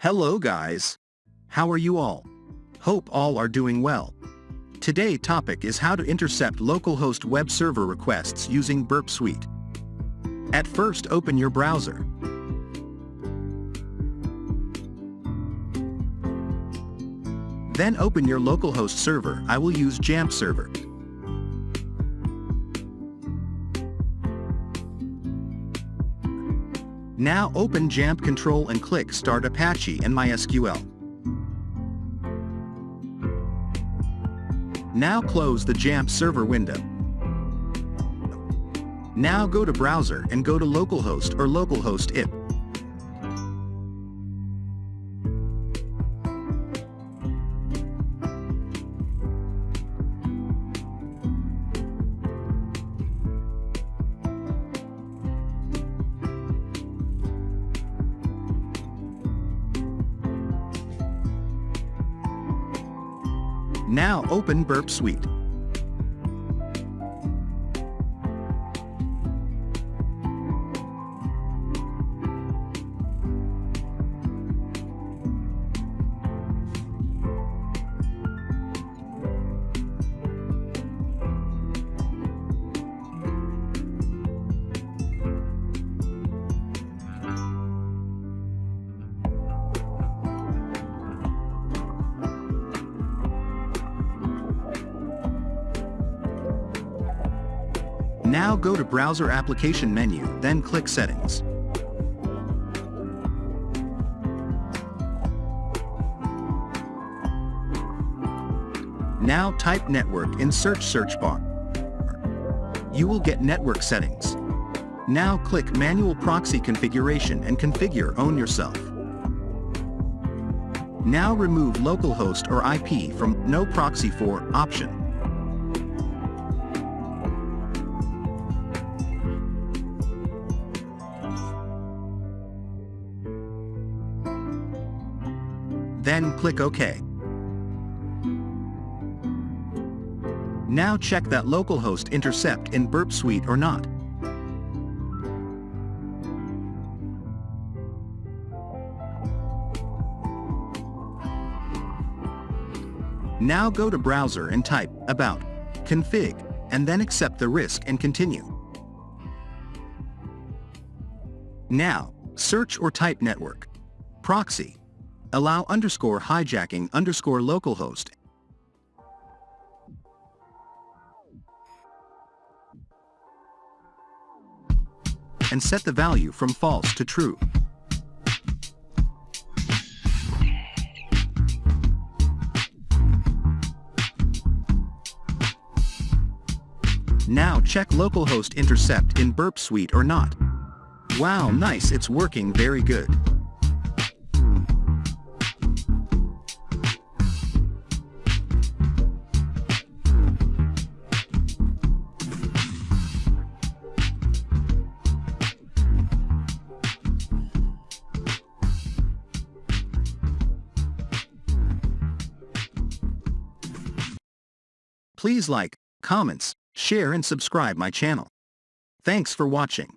Hello guys. How are you all? Hope all are doing well. Today topic is how to intercept localhost web server requests using Burp Suite. At first open your browser. Then open your localhost server I will use XAMPP server. Now open XAMPP Control and click Start Apache and MySQL. Now close the XAMPP server window. Now go to Browser and go to localhost or localhost IP. Now open Burp Suite. Now go to Browser Application menu, then click Settings. Now type network in search search bar. You will get network settings. Now click Manual Proxy Configuration and configure own yourself. Now remove localhost or IP from No Proxy for option. Then click OK. Now check that localhost intercept in Burp Suite or not. Now go to Browser and type About, Config, and then accept the risk and continue. Now, search or type network, proxy, allow underscore hijacking underscore localhost and set the value from false to true. Now check localhost intercept in Burp Suite or not. Wow nice it's working very good. Please like, comments, share and subscribe my channel. Thanks for watching.